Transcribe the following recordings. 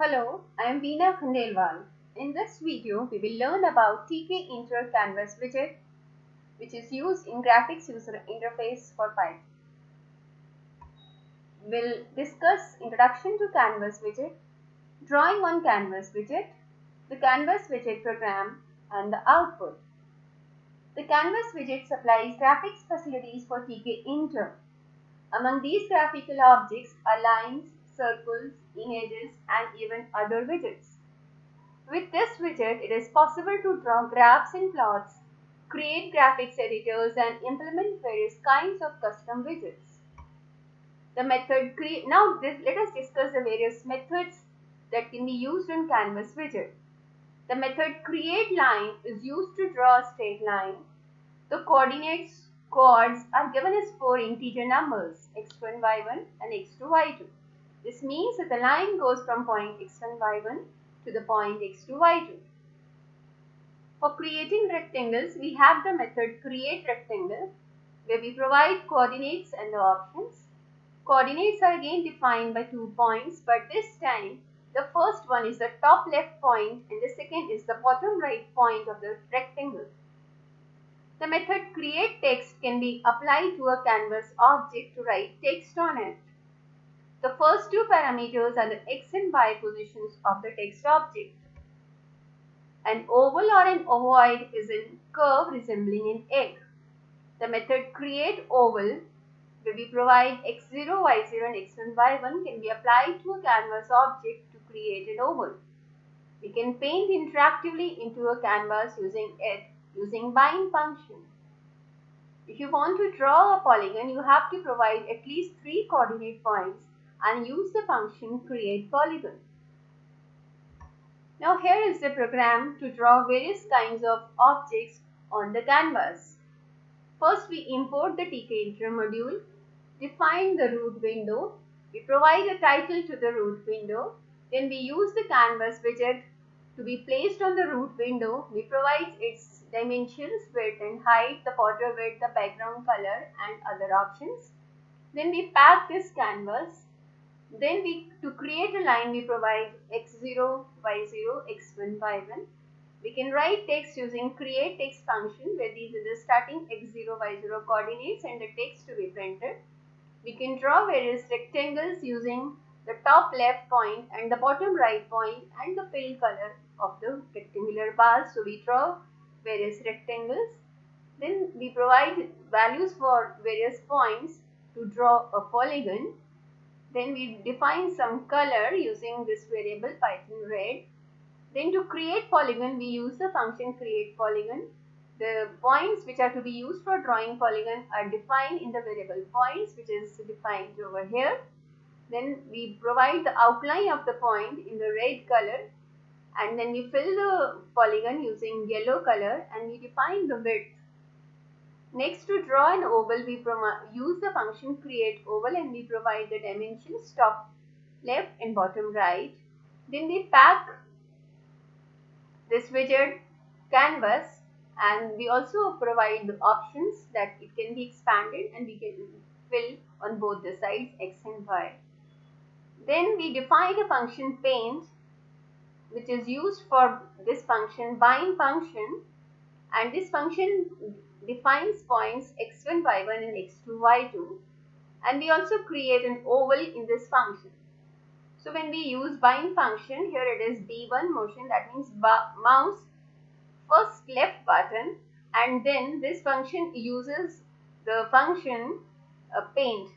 Hello, I am Veena Khandelwal. In this video, we will learn about Tkinter Canvas widget, which is used in graphics user interface for Python. We'll discuss introduction to Canvas widget, drawing on Canvas widget, the Canvas widget program, and the output. The Canvas widget supplies graphics facilities for Tkinter. Among these graphical objects are lines, circles, images, and even other widgets. With this widget, it is possible to draw graphs and plots, create graphics editors, and implement various kinds of custom widgets. The method create now this, let us discuss the various methods that can be used in Canvas widget. The method create line is used to draw a straight line. The coordinates coords are given as four integer numbers x1, y1 and x2, y2. This means that the line goes from point x1, y1 to the point x2, y2. For creating rectangles, we have the method create rectangle where we provide coordinates and the options. Coordinates are again defined by two points but this time the first one is the top left point and the second is the bottom right point of the rectangle. The method create text can be applied to a canvas object to write text on it. The first two parameters are the x and y positions of the text object. An oval or an ovoid is a curve resembling an egg. The method create oval where we provide x0, y0 and x1, y1 can be applied to a canvas object to create an oval. We can paint interactively into a canvas using it using bind function. If you want to draw a polygon, you have to provide at least three coordinate points and use the function create polygon. Now here is the program to draw various kinds of objects on the canvas. First we import the tkinter module, define the root window, we provide a title to the root window, then we use the canvas widget to be placed on the root window. We provide its dimensions, width and height, the border width, the background color and other options. Then we pack this canvas then we, to create a line, we provide x0, y0, x1, y1. We can write text using create text function where these are the starting x0, y0 coordinates and the text to be printed. We can draw various rectangles using the top left point and the bottom right point and the fill color of the rectangular bars. So we draw various rectangles. Then we provide values for various points to draw a polygon then we define some color using this variable python red. Then to create polygon, we use the function create polygon. The points which are to be used for drawing polygon are defined in the variable points which is defined over here. Then we provide the outline of the point in the red color and then we fill the polygon using yellow color and we define the width Next to draw an oval, we use the function create oval and we provide the dimensions top left and bottom right. Then we pack this widget canvas and we also provide the options that it can be expanded and we can fill on both the sides x and y. Then we define a function paint which is used for this function bind function and this function defines points x1, y1 and x2, y2 and we also create an oval in this function. So when we use bind function, here it is B1 motion that means mouse first left button and then this function uses the function uh, paint.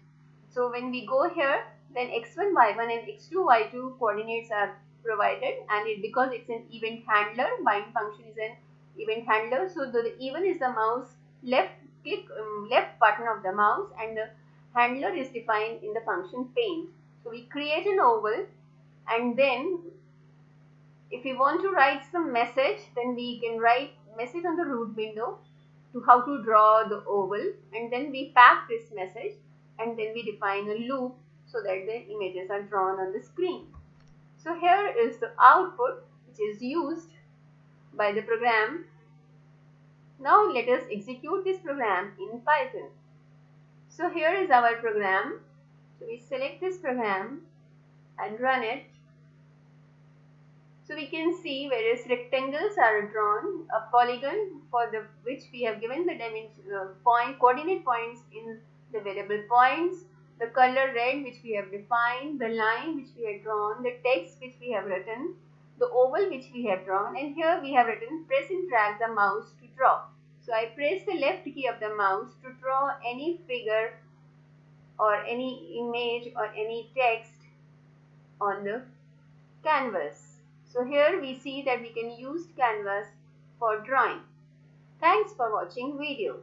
So when we go here then x1, y1 and x2, y2 coordinates are provided and it because it's an event handler, bind function is an event handler. So the even is the mouse left click um, left button of the mouse and the handler is defined in the function paint. So we create an oval and then if we want to write some message then we can write message on the root window to how to draw the oval and then we pack this message and then we define a loop so that the images are drawn on the screen. So here is the output which is used by the program now let us execute this program in Python. So here is our program. So we select this program and run it. So we can see various rectangles are drawn, a polygon for the which we have given the dimension uh, point coordinate points in the variable points, the color red which we have defined, the line which we have drawn, the text which we have written, the oval which we have drawn and here we have written press and drag the mouse to draw. So I press the left key of the mouse to draw any figure or any image or any text on the canvas. So here we see that we can use canvas for drawing. Thanks for watching video.